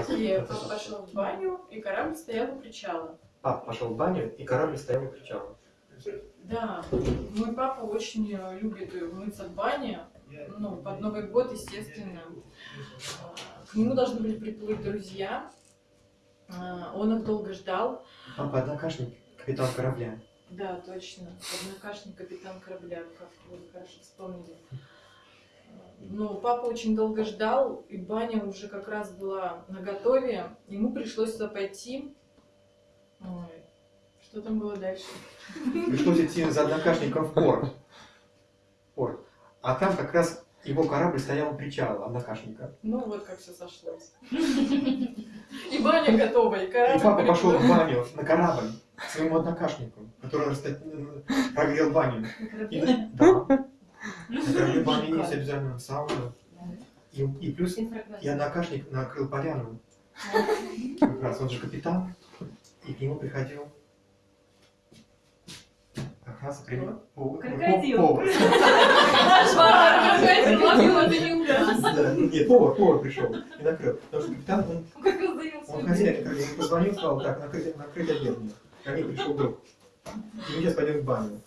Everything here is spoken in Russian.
И папа пошел в баню, и корабль стоял у причала. Папа пошел в баню, и корабль стоял у причала. Да, мой папа очень э, любит мыться в бане. Ну, под Новый год, естественно. К нему должны были приплыть друзья. А, Он их долго ждал. Папа однокашник, капитан корабля. Да, точно. Однокашник капитан корабля, как вы хорошо вспомнили. Ну, папа очень долго ждал, и баня уже как раз была на готове. Ему пришлось туда пойти. Ой, что там было дальше? Пришлось идти за однокашником в порт. порт. А там как раз его корабль стоял у причала, однокашника. Ну, вот как все сошлось. И баня готова, и И корабль папа пошел в баню на корабль к своему однокашнику, который раста- прогрел баню. И да. На баню есть обязательно сауна. И, и плюс и однокашник накрыл поляну. Как раз он же капитан. И к нему приходил как раз повар- Крокодил. повар. Нет, повар, повар пришел и накрыл. Потому что капитан, он, он хозяин, ему позвонил, сказал, так, накрыть, обед. Ко мне пришел друг. И мы сейчас пойдем в баню.